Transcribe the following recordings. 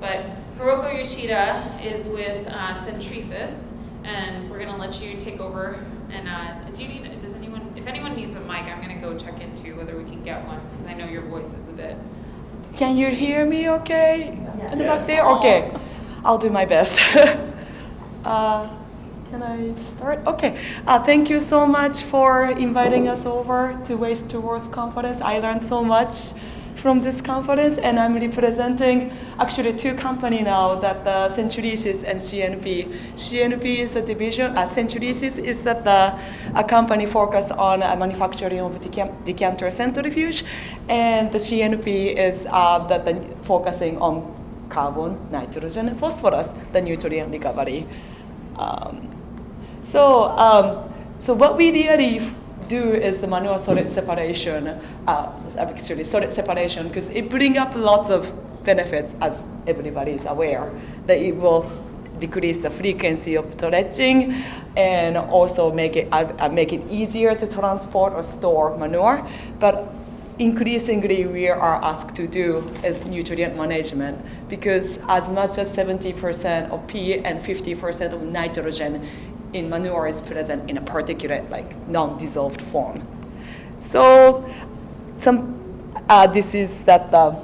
But Hiroko Yoshida is with uh, Centrisys, and we're gonna let you take over. And uh, do you need? Does anyone? If anyone needs a mic, I'm gonna go check into whether we can get one because I know your voice is a bit. Can you hear me okay? Yeah. In the back there? Okay. I'll do my best. uh, can I start? Okay. Uh, thank you so much for inviting us over to Waste to Worth conference. I learned so much from this conference, and I'm representing actually two companies now that the Centrisys and CNP. CNP is a division, uh, Centrisys is that the, a company focused on uh, manufacturing of decant- decanter centrifuge, and the CNP is uh, that the, focusing on carbon, nitrogen, and phosphorus, the nutrient recovery. Um, so, um, so what we really do is the manual solid separation, uh, solid separation, because it brings up lots of benefits, as everybody is aware, that it will decrease the frequency of dredging and also make it, uh, make it easier to transport or store manure. But increasingly we are asked to do is nutrient management because as much as 70% of P and 50% of nitrogen in manure is present in a particulate, like non-dissolved form. So, some uh, this is that uh,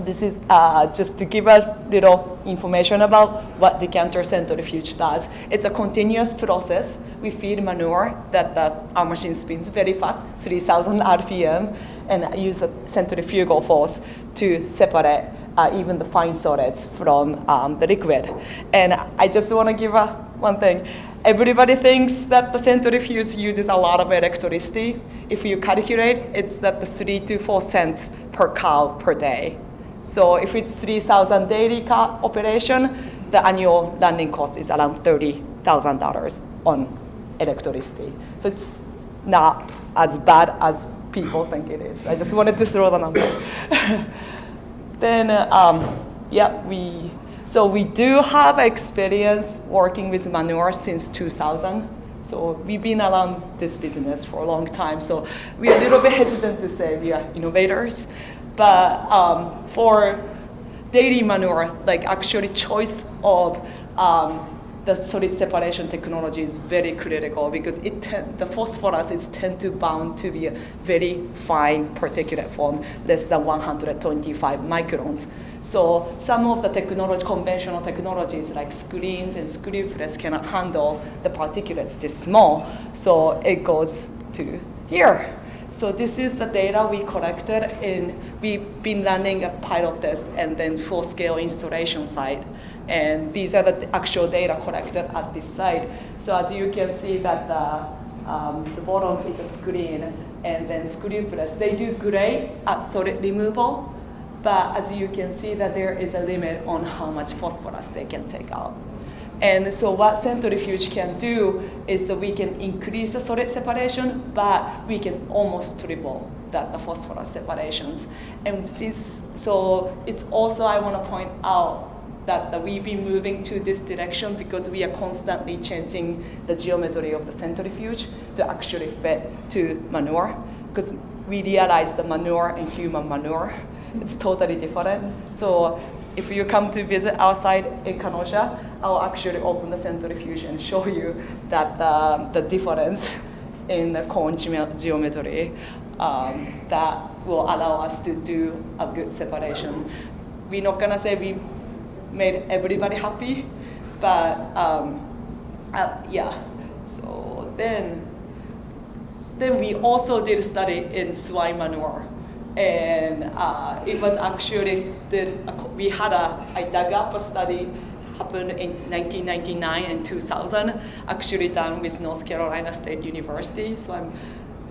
this is uh, just to give a little information about what decanter centrifuge does. It's a continuous process. We feed manure that the, our machine spins very fast, 3,000 RPM, and use a centrifugal force to separate uh, even the fine solids from um, the liquid. And I just want to give a, one thing. Everybody thinks that the centrifuge uses a lot of electricity. If you calculate, it's that the three to four cents per cow per day. So if it's 3,000 daily cow operation, the annual landing cost is around $30,000 on electricity. So it's not as bad as people think it is. I just wanted to throw the number. then, um, yeah, we so we do have experience working with manure since 2000. So we've been around this business for a long time. So we're a little bit hesitant to say we are innovators. But um, for dairy manure, like actually choice of um, the solid separation technology is very critical because it the phosphorus is tend to bound to be a very fine particulate form, less than 125 microns. So some of the technology, conventional technologies like screens and screw press cannot handle the particulates this small. So it goes to here. So this is the data we collected and we've been running a pilot test and then full-scale installation site. And these are the actual data collected at this site. So as you can see that the, um, the bottom is a screen and then screw press. They do great at solid removal, but as you can see that there is a limit on how much phosphorus they can take out. And so what centrifuge can do is that we can increase the solid separation, but we can almost triple that the phosphorus separations. And since, so it's also, I want to point out that, that we've been moving to this direction because we are constantly changing the geometry of the centrifuge to actually fit to manure. Because we realize the manure and human manure, it's totally different. So if you come to visit our site in Kenosha, I'll actually open the centrifuge and show you that the, the difference in the cone geometry um, that will allow us to do a good separation. We're not gonna say we made everybody happy, but um, uh, yeah. So then, then we also did a study in swine manure and uh, it was actually the, we had a I dug up a study happened in 1999 and 2000 actually done with North Carolina State University. So I'm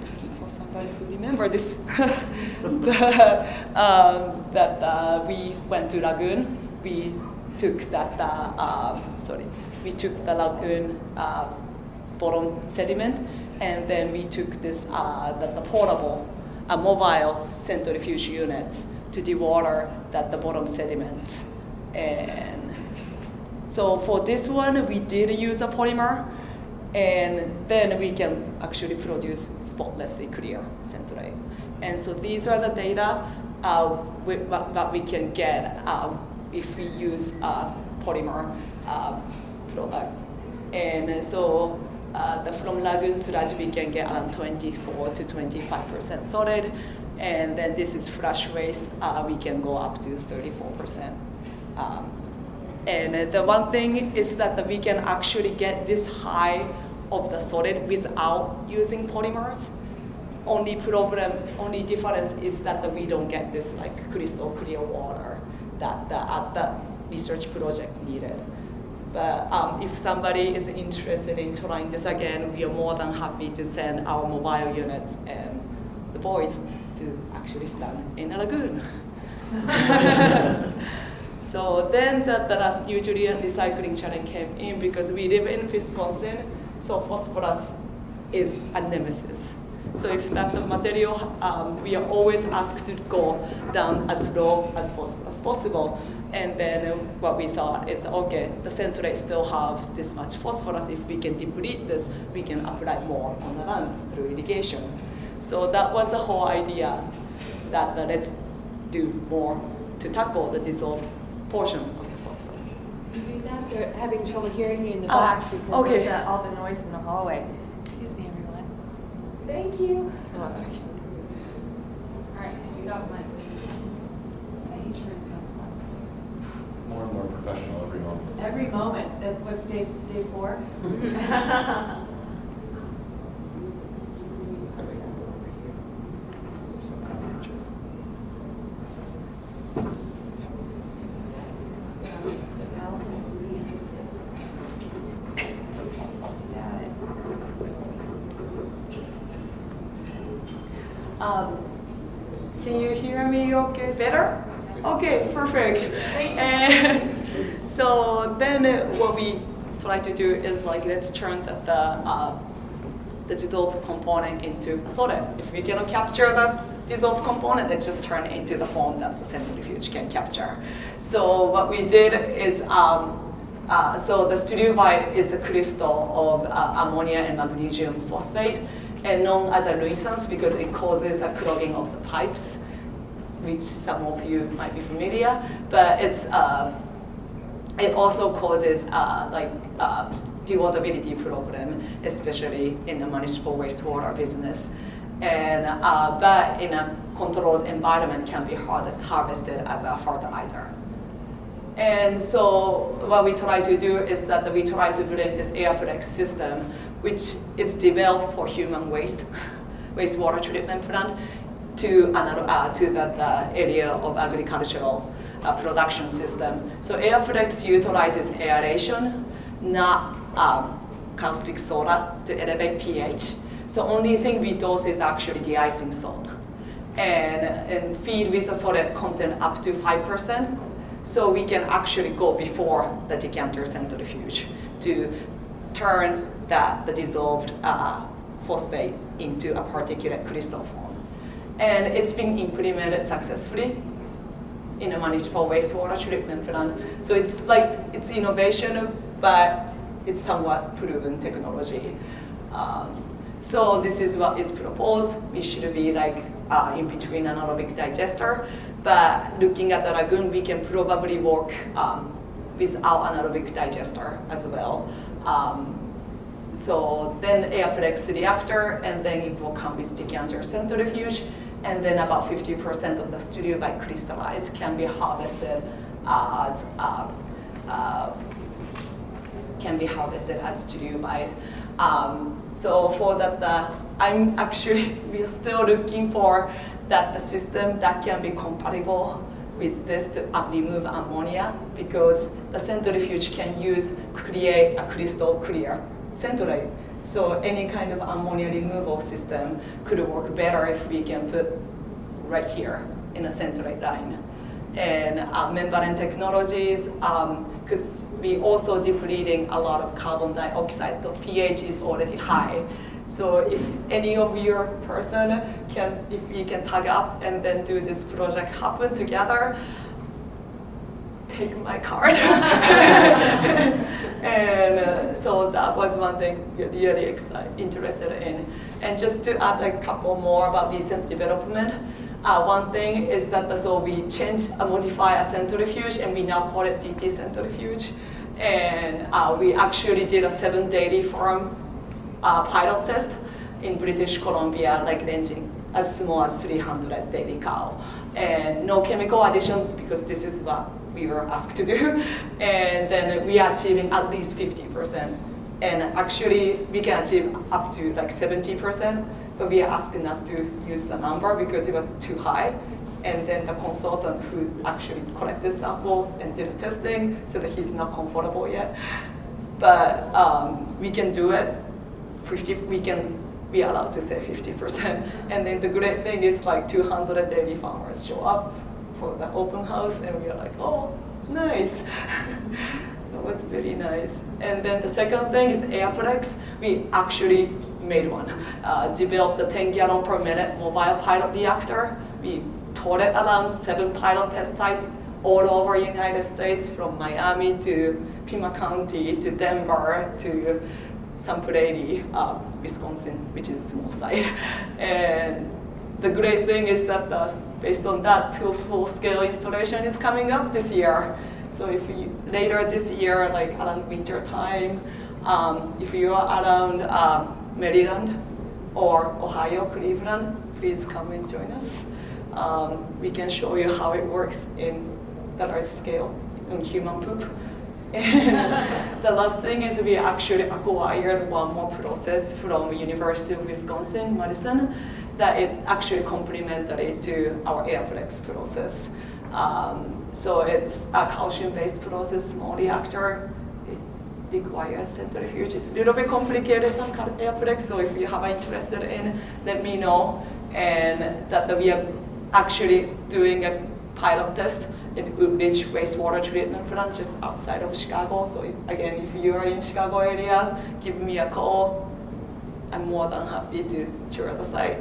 looking for somebody who remember this. Um, that uh, we went to Lagoon we took that uh, um, sorry we took the lagoon uh, bottom sediment and then we took this uh, the, the portable a mobile centrifuge unit to dewater that the bottom sediment. And so for this one, we did use a polymer, and then we can actually produce spotlessly clear centrate. And so these are the data uh, that we can get uh, if we use uh, polymer uh, product. And so uh, the, from lagoon sludge, we can get around 24 to 25% solid. And then this is flash waste, uh, we can go up to 34%. Um, and the one thing is that we can actually get this high of the solid without using polymers. Only problem, only difference is that we don't get this like crystal clear water that the, at research project needed. But um, if somebody is interested in trying this again, we are more than happy to send our mobile units and the boys to actually stand in a lagoon. so then the, the last nutrient recycling challenge came in because we live in Wisconsin, so phosphorus is a nemesis. So if that's the material, um, we are always asked to go down as low as as possible. And then what we thought is, okay, the centrate still have this much phosphorus. If we can deplete this, we can apply more on the land through irrigation. So that was the whole idea that, that let's do more to tackle the dissolved portion of the phosphorus. They're having trouble hearing you in the Oh, back because okay. of the, all the noise in the hallway. Excuse me, everyone. Thank you. Uh, All right, so we got one. Making sure it has one. More and more professional every moment. Every moment. That, what's day, day four? Um, can you hear me okay better? Okay, perfect. And so then what we try to do is like let's turn the, the, uh, the dissolved component into a solid. If we cannot capture the dissolved component, let's just turn it into the form that the centrifuge can capture. So what we did is um, uh, so the struvite is a crystal of uh, ammonia and magnesium phosphate, and known as a nuisance because it causes a clogging of the pipes, which some of you might be familiar. But it's uh, it also causes uh, like uh, problem, especially in the municipal wastewater business. And uh, but in a controlled environment, can be har- harvested as a fertilizer. And so what we try to do is that we try to bring this AirPrex system, which is developed for human waste, wastewater treatment plant, to another uh, to that uh, area of agricultural uh, production system. So AirPrex utilizes aeration, not um, caustic soda to elevate pH. So only thing we dose is actually de-icing salt. And, and feed with a solid content up to 5%. So we can actually go before the decanter centrifuge to turn that, the dissolved uh, phosphate into a particulate crystal form. And it's been implemented successfully in a municipal wastewater treatment plant. So it's like, it's innovation, but it's somewhat proven technology. Um, so this is what is proposed. We should be like uh, in between anaerobic digester, but looking at the lagoon, we can probably work um, without anaerobic digester as well. Um, so then AirPrex reactor, and then it will come with decanter centrifuge, and then about 50% of the struvite crystallized can be harvested as uh, uh, can be harvested as struvite. Um, so for that, I'm actually we are still looking for that the system that can be compatible with this to remove ammonia because the centrifuge can use create a crystal clear centrate. So any kind of ammonia removal system could work better if we can put right here in a centrate line. And uh, membrane technologies, because um, we also depleting a lot of carbon dioxide, the pH is already high. So if any of your person can, if we can tag up and then do this project happen together, take my card. and uh, so that was one thing really interested in. And just to add a couple more about recent development, Uh, one thing is that so we change, uh, modify a centrifuge, and we now call it DT centrifuge. And uh, we actually did a seven daily forum uh, pilot test in British Columbia, like ranging as small as 300 daily cow. And no chemical addition because this is what we were asked to do. And then we are achieving at least 50%. And actually, we can achieve up to like 70%, but we are asked not to use the number because it was too high. And then the consultant who actually collected sample and did the testing said that he's not comfortable yet. But um, we can do it. 50, we can be allowed to say 50%. And then the great thing is like 200 daily farmers show up for the open house, and we are like, oh, nice. that was very nice. And then the second thing is AirPrex. We actually made one. Uh, developed the 10 gallon per minute mobile pilot reactor. We toured it around seven pilot test sites all over the United States, from Miami to Pima County to Denver to Sun Prairie, uh, Wisconsin, which is a small site. And the great thing is that uh, based on that, two full-scale installation is coming up this year. So if you, later this year, like around winter time, um, if you are around uh, Maryland or Ohio, Cleveland, please come and join us. Um, we can show you how it works in the large scale in human poop. The last thing is we actually acquired one more process from University of Wisconsin, Madison, that it actually complementary to our AirPrex process. Um, so it's a calcium-based process, small reactor. It requires centrifuge. It's a little bit complicated than AirPrex, so if you have interested in, let me know. And that we are actually doing a pilot test in Woodridge wastewater treatment plant just outside of Chicago. So if, again, if you are in Chicago area, give me a call. I'm more than happy to tour the site.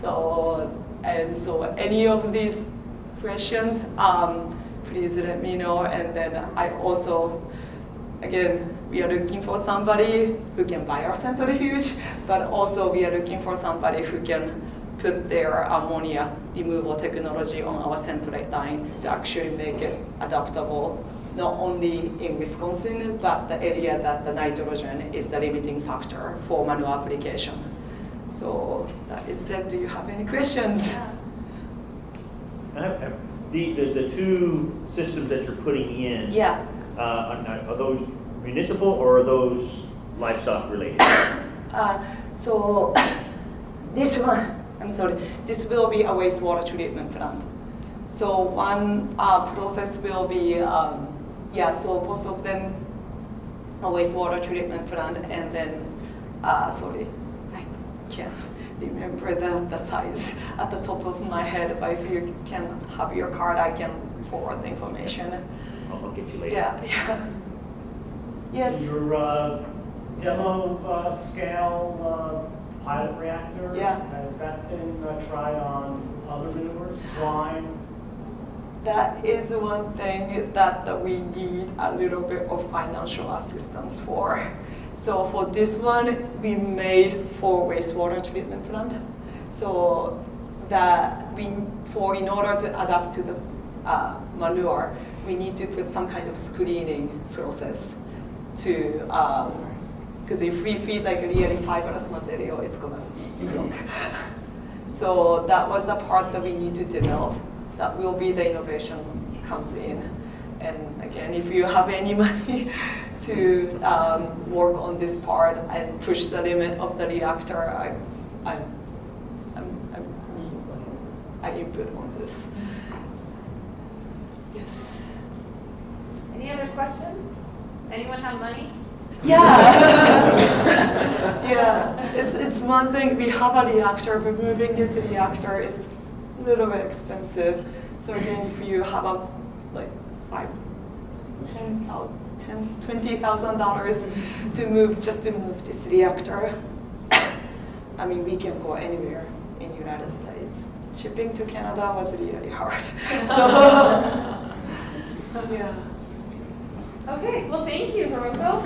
So, and so any of these questions, um, please let me know. And then I also, again, we are looking for somebody who can buy our centrifuge, but also we are looking for somebody who can put their ammonia removal technology on our Centrate line to actually make it adaptable, not only in Wisconsin, but the area that the nitrogen is the limiting factor for manual application. So that is said, do you have any questions? I have- have- The, the, the two systems that you're putting in. Yeah. Uh, are, are those municipal or are those livestock related? Uh, so this one, I'm sorry, this will be a wastewater treatment plant. So one uh, process will be, um, yeah, so both of them a wastewater treatment plant and then, uh, sorry, I can't remember the, the size at the top of my head, but if you can have your card, I can forward the information. I'll I'll get you later. Yeah, yeah. Yes. Your uh, demo uh, scale uh, pilot reactor? Yeah. Has that been uh, tried on other manures, slime? That is one thing that, that we need a little bit of financial assistance for. So for this one, we made for wastewater treatment plant. So that we, for in order to adapt to the uh, manure, we need to put some kind of screening process to, because if we feed like really fibrous material, it's gonna be. So that was a part that we need to develop. That will be the innovation comes in. And again, if you have any money to um, work on this part and push the limit of the reactor, I, I'm, I'm, I'm, I input on this. Yes. Any other questions? Anyone have money? Yeah. yeah. It's, it's one thing, we have a reactor, but moving this reactor is a little bit expensive. So again, if you have a, like, five, ten thousand, ten, twenty thousand dollars to move, just to move this reactor, I mean, we can go anywhere in the United States. Shipping to Canada was really hard. So, yeah. Okay, well, thank you, Haruko.